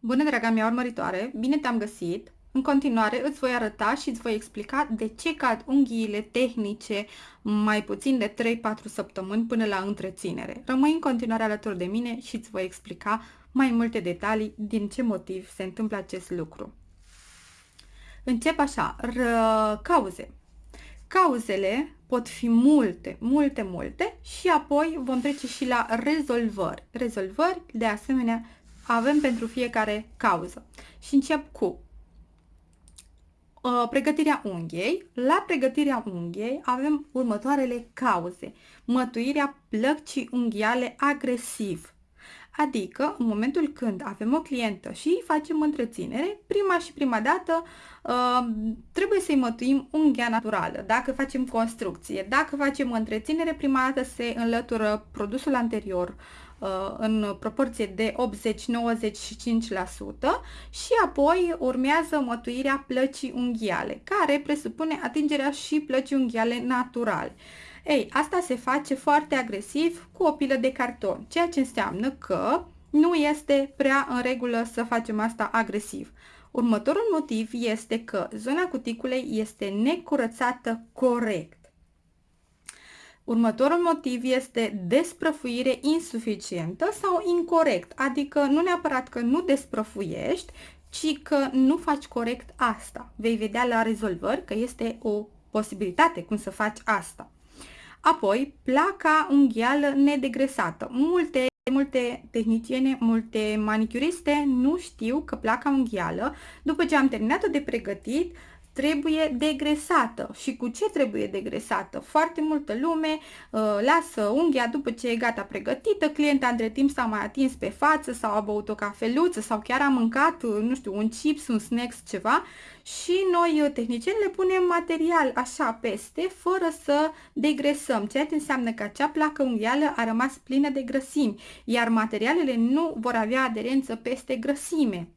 Bună, draga mea urmăritoare! Bine te-am găsit! În continuare îți voi arăta și îți voi explica de ce cad unghiile tehnice mai puțin de 3-4 săptămâni până la întreținere. Rămâi în continuare alături de mine și îți voi explica mai multe detalii din ce motiv se întâmplă acest lucru. Încep așa, ră, cauze. Cauzele pot fi multe, multe, multe și apoi vom trece și la rezolvări. Rezolvări, de asemenea, avem pentru fiecare cauză. Și încep cu uh, pregătirea unghiei. La pregătirea unghiei avem următoarele cauze. Mătuirea plăcii unghiale agresiv. Adică, în momentul când avem o clientă și facem întreținere, prima și prima dată uh, trebuie să-i mătuim unghia naturală. Dacă facem construcție, dacă facem întreținere, prima dată se înlătură produsul anterior uh, în proporție de 80-95% și apoi urmează mătuirea plăcii unghiale, care presupune atingerea și plăcii unghiale naturale. Ei, asta se face foarte agresiv cu o pilă de carton, ceea ce înseamnă că nu este prea în regulă să facem asta agresiv. Următorul motiv este că zona cuticulei este necurățată corect. Următorul motiv este desprăfuire insuficientă sau incorrect, adică nu neapărat că nu desprăfuiești, ci că nu faci corect asta. Vei vedea la rezolvări că este o posibilitate cum să faci asta. Apoi, placa unghială nedegresată. Multe Multe tehniciene, multe manicuriste nu știu că placa unghială, după ce am terminat-o de pregătit, trebuie degresată. Și cu ce trebuie degresată? Foarte multă lume uh, lasă unghia după ce e gata pregătită, clienta între timp s-a mai atins pe față sau a băut o cafeluță sau chiar a mâncat, uh, nu știu, un chips, un snacks, ceva și noi, uh, tehnicieni, le punem material așa peste, fără să degresăm, ceea ce înseamnă că acea placă unghială a rămas plină de grăsimi, iar materialele nu vor avea aderență peste grăsime.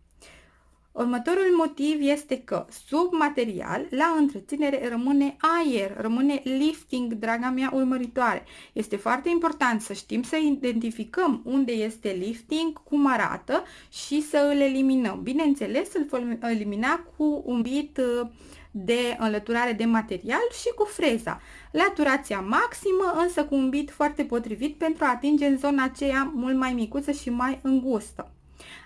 Următorul motiv este că sub material, la întreținere, rămâne aer, rămâne lifting, draga mea urmăritoare. Este foarte important să știm să identificăm unde este lifting, cum arată și să îl eliminăm. Bineînțeles, îl vom elimina cu un bit uh, de înlăturare de material și cu freza. Laturația maximă, însă cu un bit foarte potrivit pentru a atinge în zona aceea mult mai micuță și mai îngustă.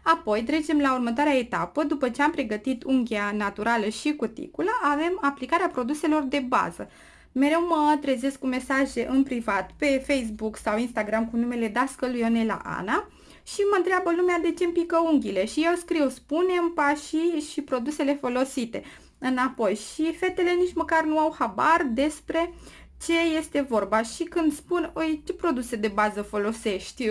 Apoi trecem la următoarea etapă, după ce am pregătit unghia naturală și cuticula, avem aplicarea produselor de bază. Mereu mă trezesc cu mesaje în privat pe Facebook sau Instagram cu numele Dascăl Ionela Ana și mă întreabă lumea de ce îmi pică unghiile și eu scriu spune pașii și produsele folosite înapoi și fetele nici măcar nu au habar despre ce este vorba și când spun, oi, ce produse de bază folosești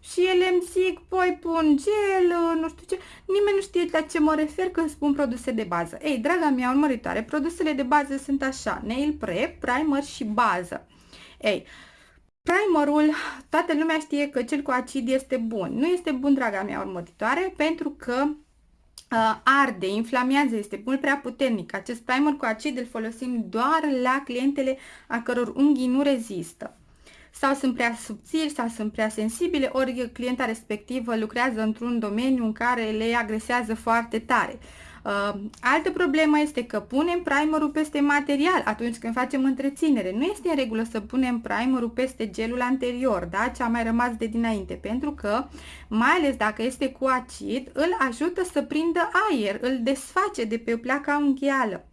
și ele îmi zic, păi pun gel, nu știu ce, nimeni nu știe la ce mă refer când spun produse de bază. Ei, draga mea urmăritoare, produsele de bază sunt așa, nail prep, primer și bază. Ei, primerul, toată lumea știe că cel cu acid este bun. Nu este bun, draga mea urmăritoare, pentru că uh, arde, inflamează, este mult prea puternic. Acest primer cu acid îl folosim doar la clientele a căror unghii nu rezistă sau sunt prea subțiri sau sunt prea sensibile, ori clienta respectivă lucrează într-un domeniu în care le agresează foarte tare. Uh, altă problemă este că punem primerul peste material atunci când facem întreținere. Nu este în regulă să punem primerul peste gelul anterior, da? ce a mai rămas de dinainte, pentru că, mai ales dacă este cu acid, îl ajută să prindă aer, îl desface de pe placa unghială.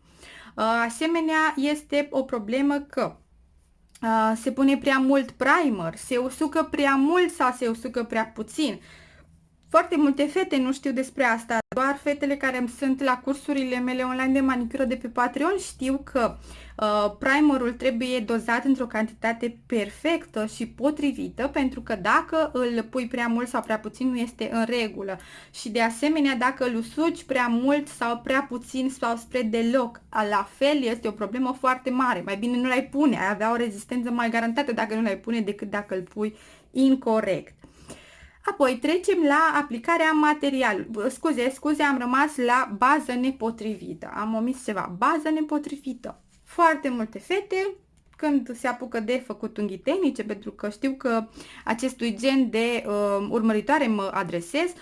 Uh, asemenea, este o problemă că uh, se pune prea mult primer, se usucă prea mult sau se usucă prea puțin. Foarte multe fete nu știu despre asta, doar fetele care sunt la cursurile mele online de manicură de pe Patreon știu că uh, primerul trebuie dozat într-o cantitate perfectă și potrivită pentru că dacă îl pui prea mult sau prea puțin nu este în regulă și de asemenea dacă îl usuci prea mult sau prea puțin sau spre deloc, la fel este o problemă foarte mare. Mai bine nu l-ai pune, ai avea o rezistență mai garantată dacă nu l-ai pune decât dacă îl pui incorrect. Apoi trecem la aplicarea materialului. Scuze, scuze, am rămas la bază nepotrivită. Am omis ceva. Bază nepotrivită. Foarte multe fete când se apucă de făcut unghii tehnice, pentru că știu că acestui gen de uh, urmăritoare mă adresez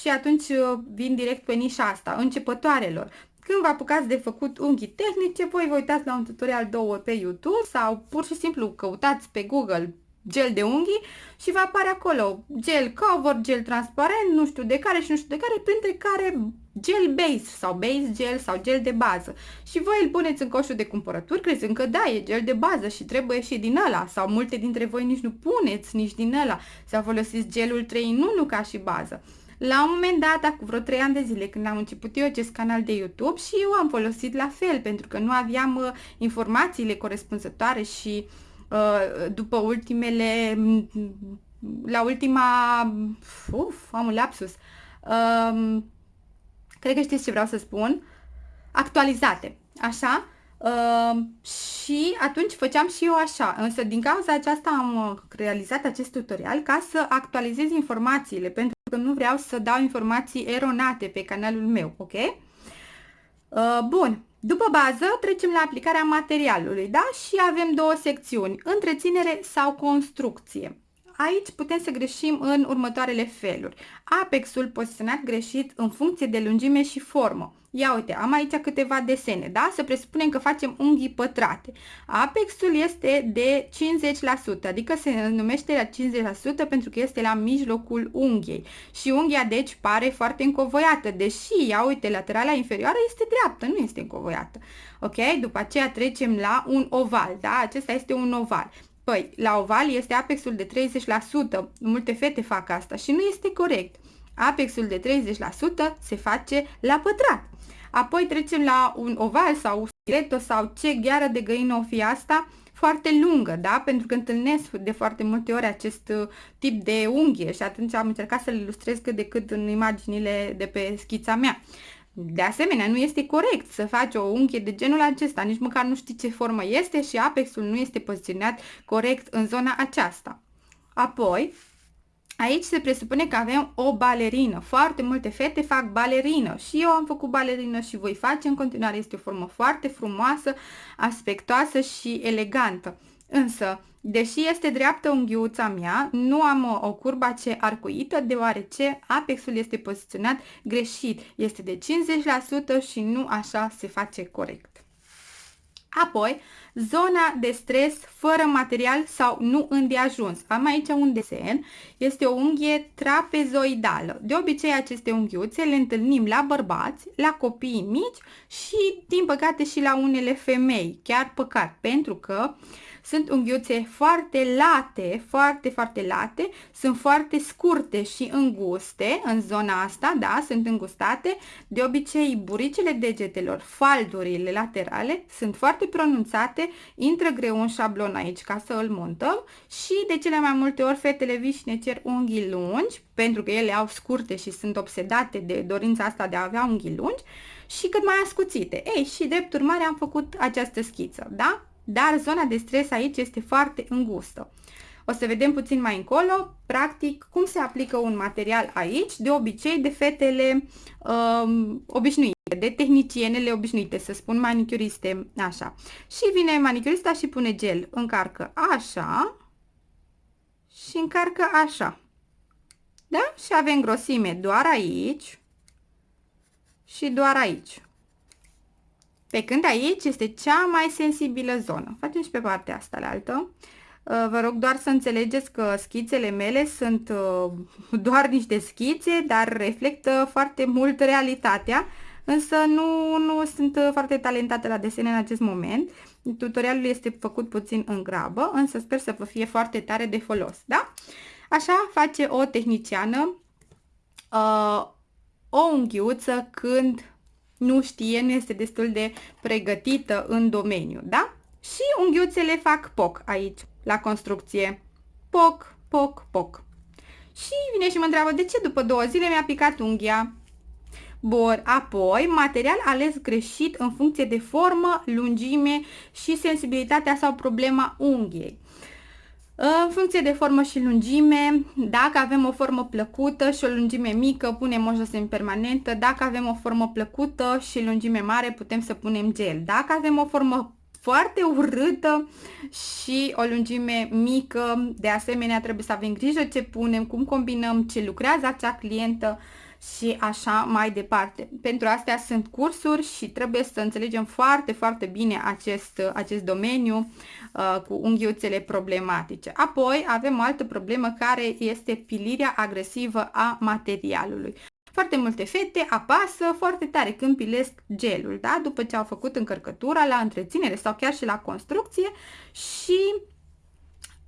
și atunci uh, vin direct pe nișa asta, începătoarelor. Când vă apucați de făcut unghii tehnice, voi vă uitați la un tutorial două pe YouTube sau pur și simplu căutați pe Google gel de unghii și va apare acolo gel cover, gel transparent, nu știu de care și nu știu de care, printre care gel base sau base gel sau gel de bază. Și voi îl puneți în coșul de cumpărături crezând că da, e gel de bază și trebuie și din ăla sau multe dintre voi nici nu puneți nici din ăla sau folosiți gelul 3 în 1 ca și bază. La un moment dat, acum vreo 3 ani de zile, când am început eu acest canal de YouTube și eu am folosit la fel, pentru că nu aveam uh, informațiile corespunzătoare și uh, după ultimele, la ultima, uf, am un lapsus, uh, cred că știți ce vreau să spun, actualizate, așa? Uh, și atunci făceam și eu așa, însă din cauza aceasta am uh, realizat acest tutorial ca să actualizez informațiile, pentru că nu vreau să dau informații eronate pe canalul meu, ok? Uh, bun, după bază trecem la aplicarea materialului, da? Și avem două secțiuni, întreținere sau construcție. Aici putem să greșim în următoarele feluri. Apexul poziționat greșit în funcție de lungime și formă. Ia uite, am aici câteva desene, da? Să presupunem că facem unghii pătrate. Apexul este de 50%, adică se numește la 50% pentru că este la mijlocul unghiei. Și unghia, deci, pare foarte încovoiată, deși, ia uite, laterala inferioară este dreaptă, nu este încovoiată. Ok? După aceea trecem la un oval, da? Acesta este un oval. Păi, la oval este apexul de 30%. Multe fete fac asta și nu este corect. Apexul de 30% se face la pătrat. Apoi trecem la un oval sau stiletto sau ce gheară de găină o fi asta, foarte lungă, da? Pentru că întâlnesc de foarte multe ori acest uh, tip de unghie și atunci am încercat să le ilustrez cât de cât în imaginile de pe schița mea. De asemenea, nu este corect să faci o unghie de genul acesta, nici măcar nu știi ce formă este și apexul nu este poziționat corect în zona aceasta. Apoi, aici se presupune că avem o balerină. Foarte multe fete fac balerină și eu am făcut balerină și voi face în continuare. Este o formă foarte frumoasă, aspectoasă și elegantă. Însă, deși este dreaptă unghiuța mea, nu am o curba ce arcuită, deoarece apexul este poziționat greșit. Este de 50% și nu așa se face corect. Apoi, zona de stres fără material sau nu îndeajuns. Am aici un desen, este o unghie trapezoidală. De obicei aceste unghiuțe le întâlnim la bărbați, la copii mici și din păcate și la unele femei, chiar păcat, pentru că uh, sunt unghiuțe foarte late, foarte, foarte late, sunt foarte scurte și înguste în zona asta, da, sunt îngustate. De obicei, buricile degetelor, faldurile laterale sunt foarte pronunțate, intră greu un șablon aici ca să îl montăm și de cele mai multe ori fetele viși și ne cer unghii lungi, pentru că ele au scurte și sunt obsedate de dorința asta de a avea unghii lungi și cât mai ascuțite. Ei, și drept urmare am făcut această schiță, da? Dar zona de stres aici este foarte îngustă. O să vedem puțin mai încolo, practic, cum se aplică un material aici, de obicei de fetele um, obișnuite, de tehnicienele obișnuite, să spun manicuriste, așa. Și vine manicurista și pune gel, încarcă așa și încarcă așa. Da? Și avem grosime doar aici și doar aici. Pe când aici este cea mai sensibilă zonă. Facem și pe partea asta la altă. Uh, vă rog doar să înțelegeți că schițele mele sunt uh, doar niște schițe, dar reflectă foarte mult realitatea, însă nu, nu sunt foarte talentată la desene în acest moment. Tutorialul este făcut puțin în grabă, însă sper să vă fie foarte tare de folos, da? Așa face o tehniciană uh, o unghiuță când nu știe, nu este destul de pregătită în domeniu, da? Și unghiuțele fac poc aici, la construcție. Poc, poc, poc. Și vine și mă întreabă, de ce după două zile mi-a picat unghia? Bun, apoi material ales greșit în funcție de formă, lungime și sensibilitatea sau problema unghiei. În funcție de formă și lungime, dacă avem o formă plăcută și o lungime mică, punem o josem permanentă. Dacă avem o formă plăcută și lungime mare, putem să punem gel. Dacă avem o formă foarte urâtă și o lungime mică. De asemenea, trebuie să avem grijă ce punem, cum combinăm, ce lucrează acea clientă și așa mai departe. Pentru astea sunt cursuri și trebuie să înțelegem foarte, foarte bine acest, acest domeniu uh, cu unghiuțele problematice. Apoi avem o altă problemă care este pilirea agresivă a materialului. Foarte multe fete apasă foarte tare când pilesc gelul, da? după ce au făcut încărcătura la întreținere sau chiar și la construcție și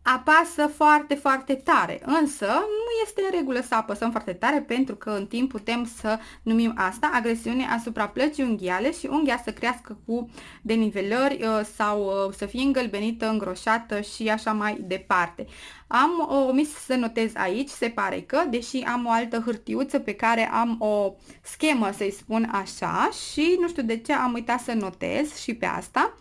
apasă foarte, foarte tare. Însă, nu este în regulă să apăsăm foarte tare pentru că în timp putem să numim asta agresiune asupra plăcii unghiale și unghia să crească cu denivelări uh, sau uh, să fie îngălbenită, îngroșată și așa mai departe. Am uh, omis să notez aici, se pare că, deși am o altă hârtiuță pe care am o schemă, să-i spun așa, și nu știu de ce am uitat să notez și pe asta,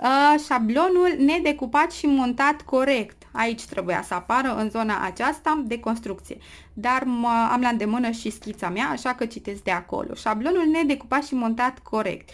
Uh, șablonul nedecupat și montat corect. Aici trebuia să apară în zona aceasta de construcție. Dar mă, am la îndemână și schița mea, așa că citesc de acolo. Șablonul nedecupat și montat corect.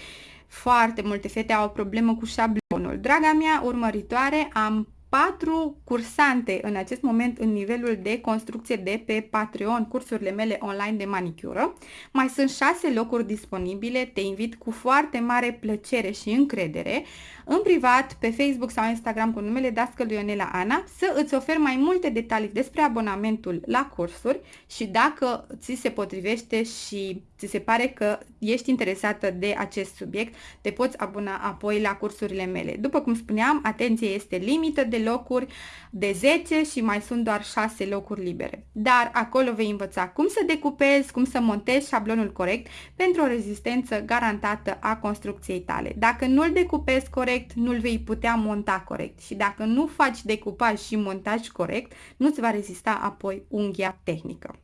Foarte multe fete au o problemă cu șablonul. Draga mea urmăritoare, am patru cursante în acest moment în nivelul de construcție de pe Patreon, cursurile mele online de manicură. Mai sunt șase locuri disponibile, te invit cu foarte mare plăcere și încredere în privat, pe Facebook sau Instagram cu numele Dascăl Ionela Ana, să îți ofer mai multe detalii despre abonamentul la cursuri și dacă ți se potrivește și ți se pare că ești interesată de acest subiect, te poți abona apoi la cursurile mele. După cum spuneam, atenție este limită de locuri de 10 și mai sunt doar 6 locuri libere. Dar acolo vei învăța cum să decupezi, cum să montezi șablonul corect pentru o rezistență garantată a construcției tale. Dacă nu-l decupezi corect, nu-l vei putea monta corect și dacă nu faci decupaj și montaj corect, nu-ți va rezista apoi unghia tehnică.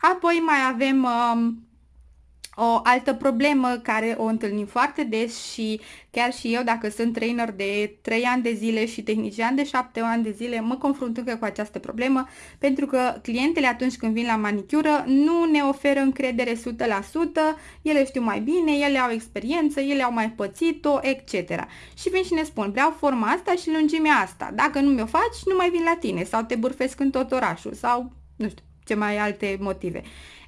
Apoi mai avem uh, o altă problemă care o întâlnim foarte des și chiar și eu, dacă sunt trainer de 3 ani de zile și tehnician de 7 ani de zile, mă confrunt încă cu această problemă, pentru că clientele atunci când vin la manicură nu ne oferă încredere 100%, ele știu mai bine, ele au experiență, ele au mai pățit-o, etc. Și vin și ne spun, vreau forma asta și lungimea asta, dacă nu mi-o faci, nu mai vin la tine sau te bârfesc în tot orașul sau nu știu ce mai alte motive.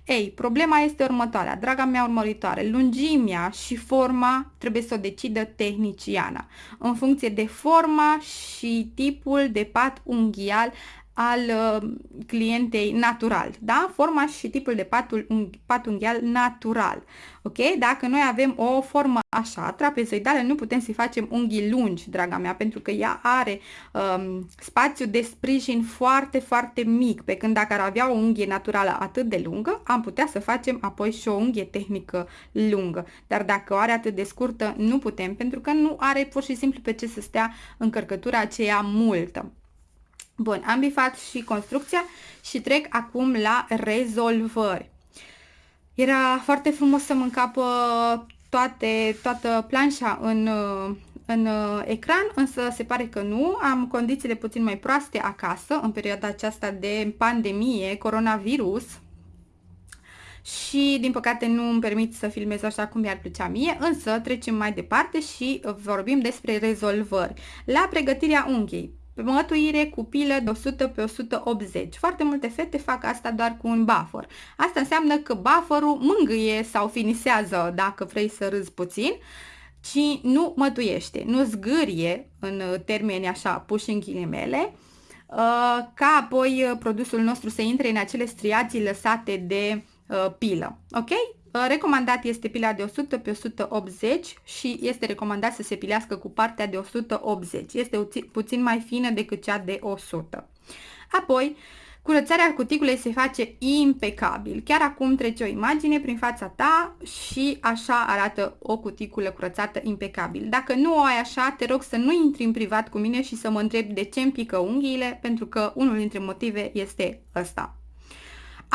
Ei, problema este următoarea, draga mea urmăritoare, lungimea și forma trebuie să o decidă tehniciana, în funcție de forma și tipul de pat unghial al uh, clientei natural, da? Forma și tipul de patul, un, pat unghial natural, ok? Dacă noi avem o formă așa, trapezoidală, nu putem să-i facem unghii lungi, draga mea, pentru că ea are um, spațiu de sprijin foarte, foarte mic, pe când dacă ar avea o unghie naturală atât de lungă, am putea să facem apoi și o unghie tehnică lungă. Dar dacă o are atât de scurtă, nu putem, pentru că nu are pur și simplu pe ce să stea încărcătura aceea multă. Bun, am bifat și construcția și trec acum la rezolvări. Era foarte frumos să mă încapă toate, toată planșa în, în ecran, însă se pare că nu. Am condițiile puțin mai proaste acasă în perioada aceasta de pandemie, coronavirus, și din păcate nu îmi permit să filmez așa cum mi-ar plăcea mie, însă trecem mai departe și vorbim despre rezolvări. La pregătirea unghiei, mătuire cu pilă de 100 pe 180. Foarte multe fete fac asta doar cu un buffer. Asta înseamnă că bufferul mângâie sau finisează, dacă vrei să râzi puțin, ci nu mătuiește, nu zgârie în termeni așa puși în ghilimele, uh, ca apoi uh, produsul nostru să intre în acele striații lăsate de uh, pilă. Ok? Recomandat este pila de 100 pe 180 și este recomandat să se pilească cu partea de 180. Este puțin mai fină decât cea de 100. Apoi, curățarea cuticulei se face impecabil. Chiar acum trece o imagine prin fața ta și așa arată o cuticulă curățată impecabil. Dacă nu o ai așa, te rog să nu intri în privat cu mine și să mă întrebi de ce îmi pică unghiile, pentru că unul dintre motive este ăsta.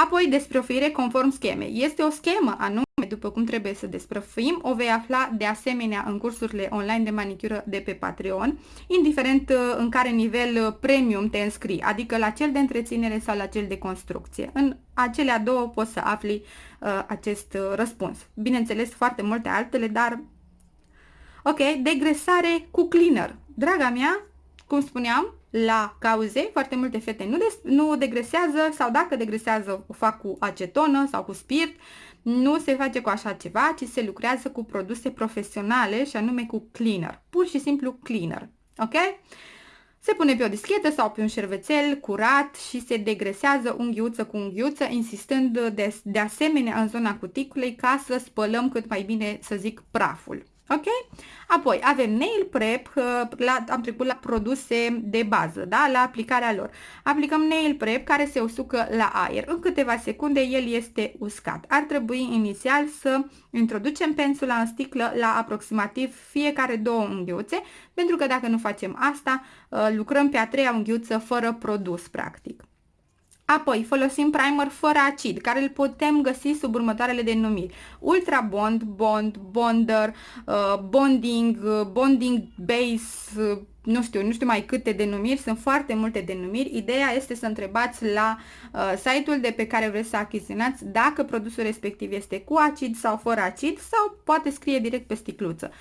Apoi, desprăfuire conform schemei. Este o schemă anume după cum trebuie să desprăfuim, o vei afla de asemenea în cursurile online de manicură de pe Patreon, indiferent uh, în care nivel uh, premium te înscrii, adică la cel de întreținere sau la cel de construcție. În acelea două poți să afli uh, acest uh, răspuns. Bineînțeles, foarte multe altele, dar Ok, degresare cu cleaner. Draga mea, cum spuneam, la cauze, foarte multe fete nu, des, nu degresează sau dacă degresează o fac cu acetonă sau cu spirit, nu se face cu așa ceva, ci se lucrează cu produse profesionale și anume cu cleaner, pur și simplu cleaner, ok? Se pune pe o dischetă sau pe un șervețel curat și se degresează unghiuță cu unghiuță, insistând de, de asemenea în zona cuticulei ca să spălăm cât mai bine, să zic, praful. Ok? Apoi avem nail prep, uh, la, am trecut la produse de bază, da? la aplicarea lor. Aplicăm nail prep care se usucă la aer. În câteva secunde el este uscat. Ar trebui inițial să introducem pensula în sticlă la aproximativ fiecare două unghiuțe, pentru că dacă nu facem asta, uh, lucrăm pe a treia unghiuță fără produs, practic. Apoi folosim primer fără acid, care îl putem găsi sub următoarele denumiri. Ultra Bond, Bond, Bonder, uh, Bonding, uh, Bonding Base, uh, nu știu, nu știu mai câte denumiri, sunt foarte multe denumiri. Ideea este să întrebați la uh, site-ul de pe care vreți să achiziționați dacă produsul respectiv este cu acid sau fără acid sau poate scrie direct pe sticluță.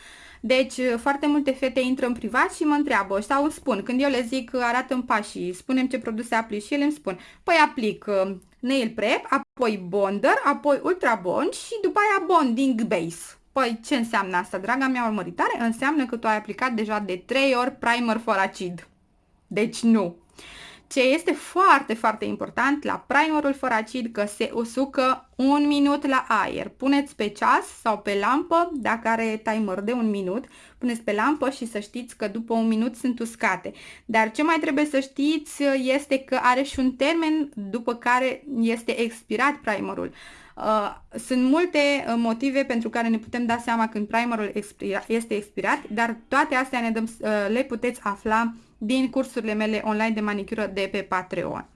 Deci, uh, foarte multe fete intră în privat și mă întreabă sau îmi spun, când eu le zic arată în pașii, spunem ce produse aplici și ele îmi spun, păi aplic uh, nail prep, apoi bonder, apoi ultra bond și după aia bonding base. Păi ce înseamnă asta, draga mea urmăritoare? Înseamnă că tu ai aplicat deja de 3 ori primer for acid. Deci nu. Ce este foarte, foarte important la primerul fără acid că se usucă un minut la aer. Puneți pe ceas sau pe lampă, dacă are timer de un minut, puneți pe lampă și să știți că după un minut sunt uscate. Dar ce mai trebuie să știți este că are și un termen după care este expirat primerul. Uh, sunt multe uh, motive pentru care ne putem da seama când primerul expira, este expirat, dar toate astea ne dăm, uh, le puteți afla din cursurile mele online de manicură de pe Patreon.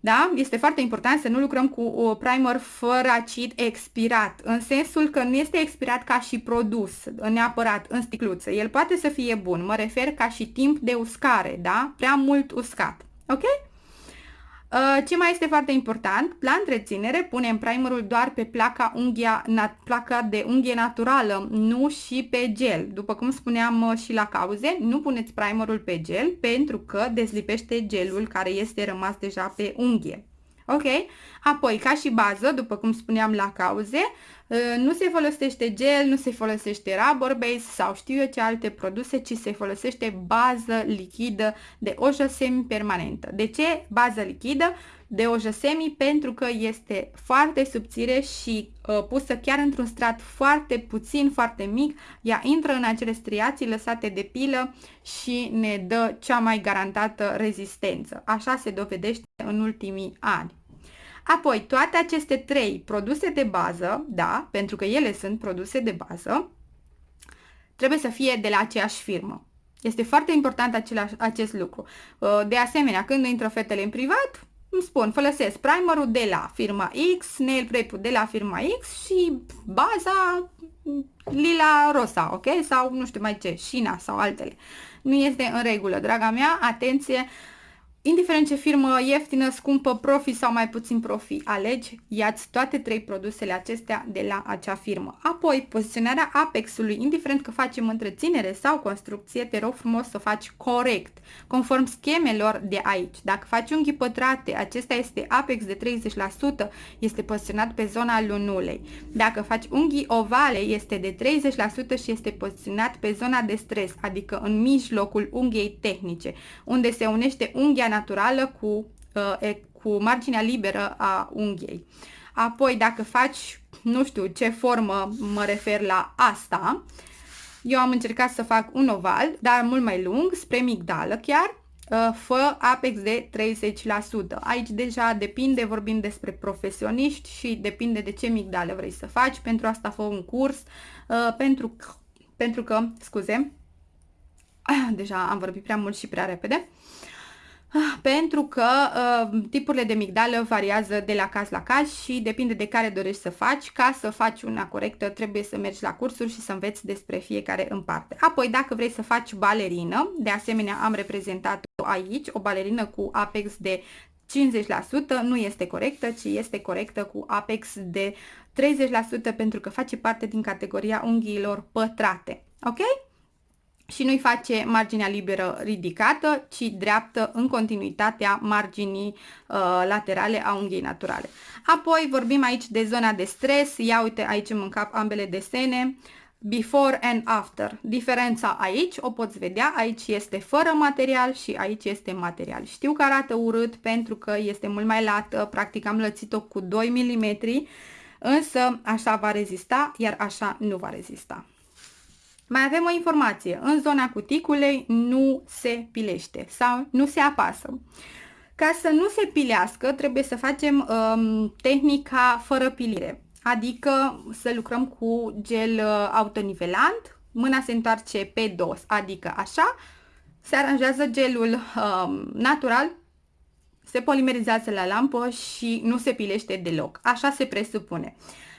Da? Este foarte important să nu lucrăm cu o primer fără acid expirat, în sensul că nu este expirat ca și produs, neapărat în sticluță. El poate să fie bun, mă refer ca și timp de uscare, da? Prea mult uscat. Ok? Uh, ce mai este foarte important, la întreținere punem primerul doar pe placa, unghia, placa de unghie naturală, nu și pe gel. După cum spuneam uh, și la cauze, nu puneți primerul pe gel pentru că dezlipește gelul care este rămas deja pe unghie. Ok? Apoi, ca și bază, după cum spuneam la cauze, ă, nu se folosește gel, nu se folosește rubber base sau știu eu ce alte produse, ci se folosește bază lichidă de ojă semi-permanentă. De ce bază lichidă? De ojă semi pentru că este foarte subțire și uh, pusă chiar într-un strat foarte puțin, foarte mic, ea intră în acele striații lăsate de pilă și ne dă cea mai garantată rezistență. Așa se dovedește în ultimii ani. Apoi, toate aceste trei produse de bază, da, pentru că ele sunt produse de bază, trebuie să fie de la aceeași firmă. Este foarte important același, acest lucru. Uh, de asemenea, când intră fetele în privat, îmi spun, folosesc primerul de la firma X, nail prep de la firma X și baza lila rosa, ok? Sau nu știu mai ce, șina sau altele. Nu este în regulă, draga mea, atenție, Indiferent ce firmă ieftină, scumpă, profi sau mai puțin profi alegi, iați toate trei produsele acestea de la acea firmă. Apoi, poziționarea apexului, indiferent că facem întreținere sau construcție, te rog frumos să faci corect, conform schemelor de aici. Dacă faci unghii pătrate, acesta este apex de 30%, este poziționat pe zona lunulei. Dacă faci unghii ovale, este de 30% și este poziționat pe zona de stres, adică în mijlocul unghiei tehnice, unde se unește unghia naturală cu, uh, cu marginea liberă a unghiei. Apoi, dacă faci, nu știu ce formă mă refer la asta, eu am încercat să fac un oval, dar mult mai lung, spre migdală chiar, uh, fă apex de 30%. Aici deja depinde, vorbim despre profesioniști și depinde de ce migdale vrei să faci. Pentru asta fă un curs, uh, pentru, pentru că, scuze, deja am vorbit prea mult și prea repede. Ah, pentru că uh, tipurile de migdală variază de la caz la caz și depinde de care dorești să faci. Ca să faci una corectă trebuie să mergi la cursuri și să înveți despre fiecare în parte. Apoi dacă vrei să faci balerină, de asemenea am reprezentat aici o balerină cu apex de 50% nu este corectă, ci este corectă cu apex de 30% pentru că face parte din categoria unghiilor pătrate. Ok? Și nu-i face marginea liberă ridicată, ci dreaptă în continuitatea marginii uh, laterale a unghiei naturale. Apoi vorbim aici de zona de stres, ia uite aici în cap ambele desene, before and after. Diferența aici o poți vedea, aici este fără material și aici este material. Știu că arată urât pentru că este mult mai lată, practic am lățit-o cu 2 mm, însă așa va rezista, iar așa nu va rezista. Mai avem o informație. În zona cuticulei nu se pilește sau nu se apasă. Ca să nu se pilească, trebuie să facem um, tehnica fără pilire. Adică să lucrăm cu gel uh, autonivelant, mâna se întoarce pe dos, adică așa, se aranjează gelul um, natural, se polimerizează la lampă și nu se pilește deloc. Așa se presupune. Uh,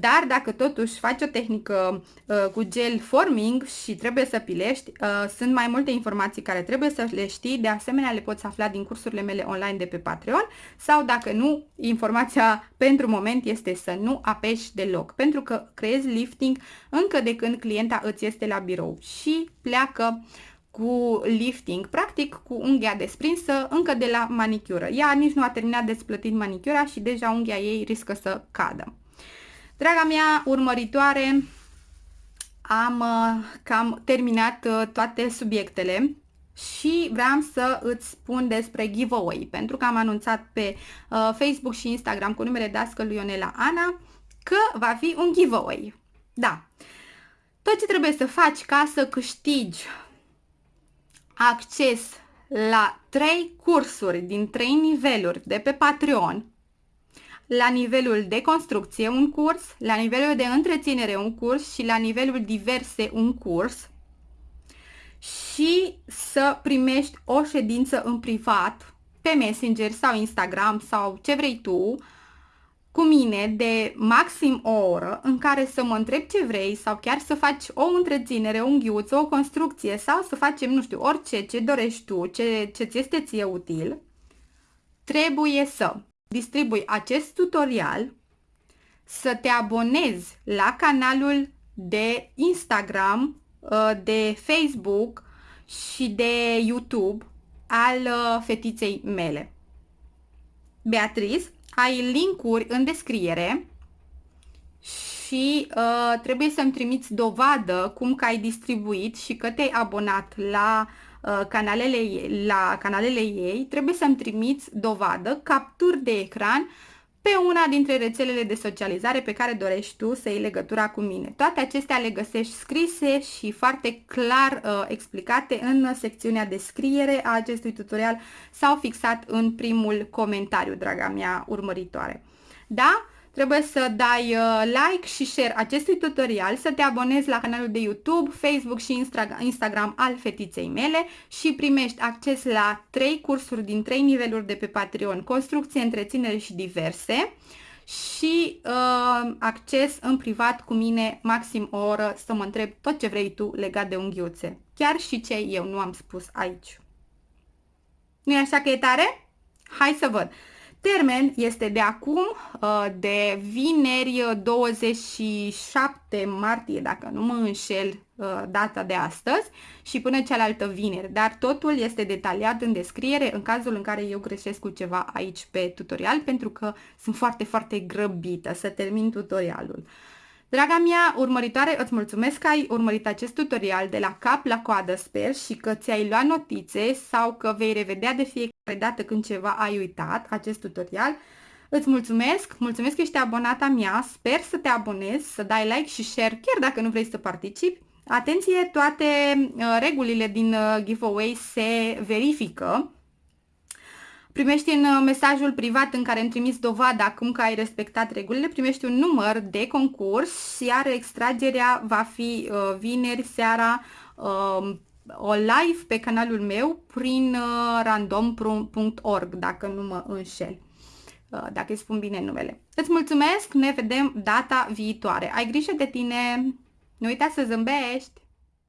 dar dacă totuși faci o tehnică uh, cu gel forming și trebuie să pilești, uh, sunt mai multe informații care trebuie să le știi, de asemenea le poți afla din cursurile mele online de pe Patreon sau dacă nu, informația pentru moment este să nu apeși deloc, pentru că creezi lifting încă de când clienta îți este la birou și pleacă cu lifting, practic cu unghia desprinsă încă de la manicură. Ea nici nu a terminat de splătit manicura și deja unghia ei riscă să cadă. Draga mea urmăritoare, am uh, cam terminat uh, toate subiectele și vreau să îți spun despre giveaway, pentru că am anunțat pe uh, Facebook și Instagram cu numele dascălui Ionela Ana că va fi un giveaway. Da. Tot ce trebuie să faci ca să câștigi acces la 3 cursuri din 3 niveluri de pe Patreon la nivelul de construcție un curs, la nivelul de întreținere un curs și la nivelul diverse un curs. Și să primești o ședință în privat pe Messenger sau Instagram sau ce vrei tu cu mine de maxim o oră în care să mă întreb ce vrei sau chiar să faci o întreținere, un ghiuț, o construcție sau să facem, nu știu, orice ce dorești tu, ce, ce ți este ție util, trebuie să distribui acest tutorial, să te abonezi la canalul de Instagram, uh, de Facebook și de YouTube al uh, fetiței mele. Beatriz, ai linkuri în descriere și uh, trebuie să-mi trimiți dovadă cum că ai distribuit și că te-ai abonat la uh, Uh, canalele ei, la canalele ei, trebuie să-mi trimiți dovadă, capturi de ecran pe una dintre rețelele de socializare pe care dorești tu să iei legătura cu mine. Toate acestea le găsești scrise și foarte clar uh, explicate în secțiunea descriere a acestui tutorial sau fixat în primul comentariu, draga mea urmăritoare. Da? Trebuie să dai uh, like și share acestui tutorial, să te abonezi la canalul de YouTube, Facebook și Instagram al fetiței mele și primești acces la 3 cursuri din 3 niveluri de pe Patreon, construcție, întreținere și diverse și uh, acces în privat cu mine maxim o oră să mă întreb tot ce vrei tu legat de unghiuțe. Chiar și ce eu nu am spus aici. nu e așa că e tare? Hai să văd! Termen este de acum, uh, de vineri 27 martie, dacă nu mă înșel uh, data de astăzi, și până cealaltă vineri, dar totul este detaliat în descriere în cazul în care eu greșesc cu ceva aici pe tutorial, pentru că sunt foarte, foarte grăbită să termin tutorialul. Draga mea urmăritoare, îți mulțumesc că ai urmărit acest tutorial de la cap la coadă, sper, și că ți-ai luat notițe sau că vei revedea de fiecare dată când ceva ai uitat acest tutorial. Îți mulțumesc, mulțumesc că ești abonata mea, sper să te abonezi, să dai like și share, chiar dacă nu vrei să participi. Atenție, toate uh, regulile din uh, giveaway se verifică Primești în uh, mesajul privat în care îmi trimis dovada acum că ai respectat regulile, primești un număr de concurs, iar extragerea va fi uh, vineri seara uh, o live pe canalul meu prin uh, random.org, dacă nu mă înșel, uh, dacă îți spun bine numele. Îți mulțumesc, ne vedem data viitoare. Ai grijă de tine, nu uita să zâmbești!